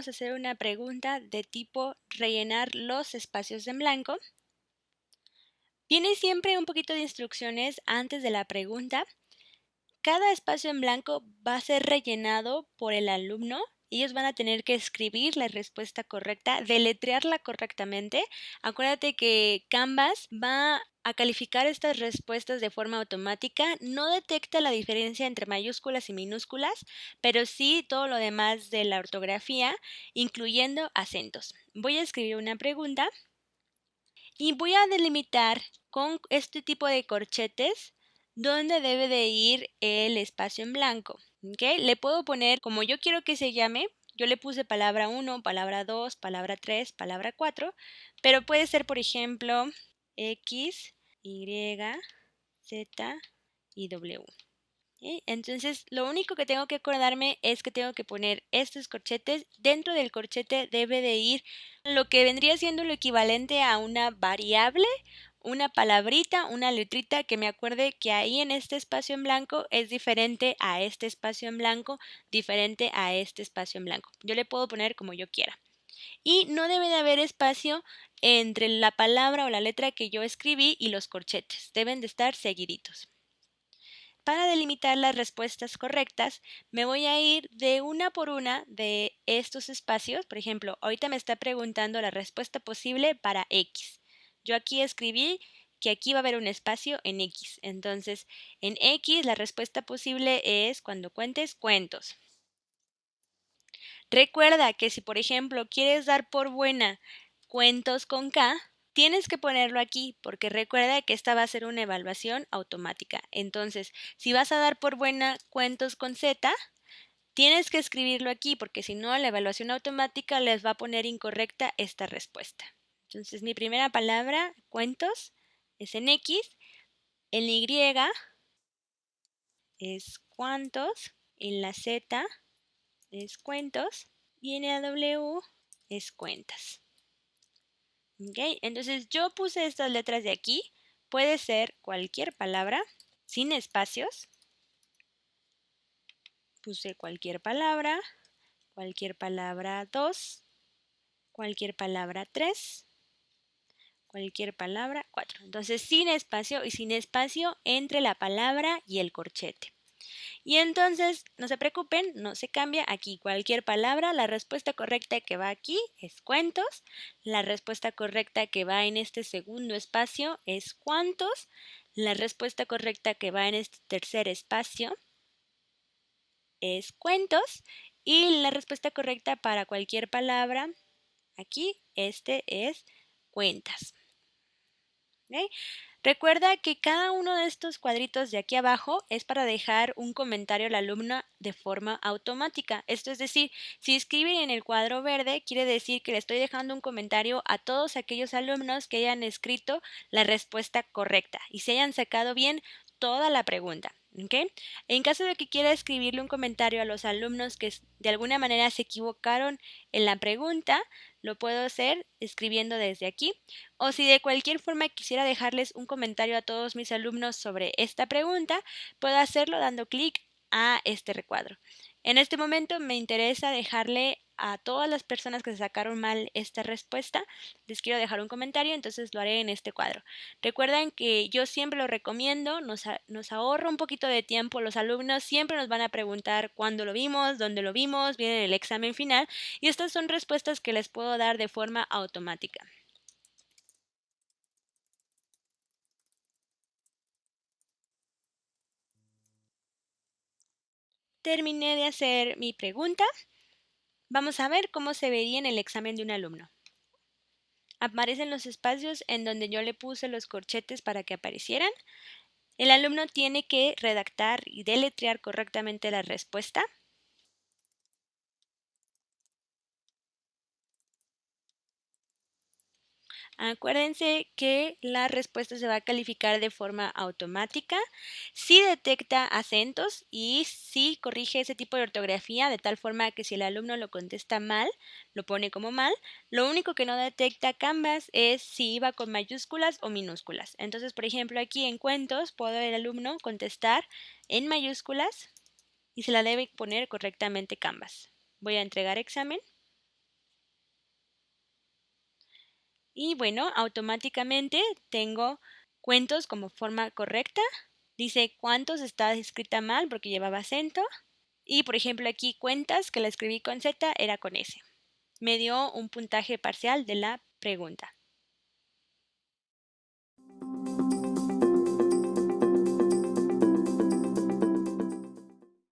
vamos a hacer una pregunta de tipo rellenar los espacios en blanco. Viene siempre un poquito de instrucciones antes de la pregunta. Cada espacio en blanco va a ser rellenado por el alumno. Ellos van a tener que escribir la respuesta correcta, deletrearla correctamente. Acuérdate que Canvas va a calificar estas respuestas de forma automática. No detecta la diferencia entre mayúsculas y minúsculas, pero sí todo lo demás de la ortografía, incluyendo acentos. Voy a escribir una pregunta y voy a delimitar con este tipo de corchetes dónde debe de ir el espacio en blanco. Le puedo poner como yo quiero que se llame, yo le puse palabra 1, palabra 2, palabra 3, palabra 4, pero puede ser, por ejemplo, X, Y, Z y W. Entonces, lo único que tengo que acordarme es que tengo que poner estos corchetes. Dentro del corchete debe de ir lo que vendría siendo lo equivalente a una variable, una palabrita, una letrita que me acuerde que ahí en este espacio en blanco es diferente a este espacio en blanco, diferente a este espacio en blanco. Yo le puedo poner como yo quiera. Y no debe de haber espacio entre la palabra o la letra que yo escribí y los corchetes. Deben de estar seguiditos. Para delimitar las respuestas correctas, me voy a ir de una por una de estos espacios. Por ejemplo, ahorita me está preguntando la respuesta posible para X. Yo aquí escribí que aquí va a haber un espacio en X. Entonces, en X la respuesta posible es cuando cuentes cuentos. Recuerda que si, por ejemplo, quieres dar por buena cuentos con K, tienes que ponerlo aquí porque recuerda que esta va a ser una evaluación automática. Entonces, si vas a dar por buena cuentos con Z, tienes que escribirlo aquí porque si no, la evaluación automática les va a poner incorrecta esta respuesta. Entonces, mi primera palabra, cuentos, es en X, en Y es cuántos, en la Z es cuentos y en la W es cuentas. Entonces yo puse estas letras de aquí. Puede ser cualquier palabra sin espacios. Puse cualquier palabra, cualquier palabra 2, cualquier palabra 3, cualquier palabra 4. Entonces sin espacio y sin espacio entre la palabra y el corchete. Y entonces, no se preocupen, no se cambia aquí cualquier palabra. La respuesta correcta que va aquí es cuentos. La respuesta correcta que va en este segundo espacio es cuántos. La respuesta correcta que va en este tercer espacio es cuentos. Y la respuesta correcta para cualquier palabra aquí, este es cuentas. Recuerda que cada uno de estos cuadritos de aquí abajo es para dejar un comentario al alumno de forma automática. Esto es decir, si escriben en el cuadro verde, quiere decir que le estoy dejando un comentario a todos aquellos alumnos que hayan escrito la respuesta correcta y se hayan sacado bien toda la pregunta. En caso de que quiera escribirle un comentario a los alumnos que de alguna manera se equivocaron en la pregunta, lo puedo hacer escribiendo desde aquí. O si de cualquier forma quisiera dejarles un comentario a todos mis alumnos sobre esta pregunta, puedo hacerlo dando clic a este recuadro. En este momento me interesa dejarle a todas las personas que se sacaron mal esta respuesta, les quiero dejar un comentario, entonces lo haré en este cuadro. Recuerden que yo siempre lo recomiendo, nos, nos ahorra un poquito de tiempo, los alumnos siempre nos van a preguntar cuándo lo vimos, dónde lo vimos, viene el examen final y estas son respuestas que les puedo dar de forma automática. Terminé de hacer mi pregunta. Vamos a ver cómo se vería en el examen de un alumno. Aparecen los espacios en donde yo le puse los corchetes para que aparecieran. El alumno tiene que redactar y deletrear correctamente la respuesta. Acuérdense que la respuesta se va a calificar de forma automática si detecta acentos y si corrige ese tipo de ortografía de tal forma que si el alumno lo contesta mal, lo pone como mal. Lo único que no detecta Canvas es si iba con mayúsculas o minúsculas. Entonces, por ejemplo, aquí en cuentos puedo el alumno contestar en mayúsculas y se la debe poner correctamente Canvas. Voy a entregar examen. Y bueno, automáticamente tengo cuentos como forma correcta. Dice cuántos está escrita mal porque llevaba acento. Y por ejemplo aquí cuentas que la escribí con Z era con S. Me dio un puntaje parcial de la pregunta.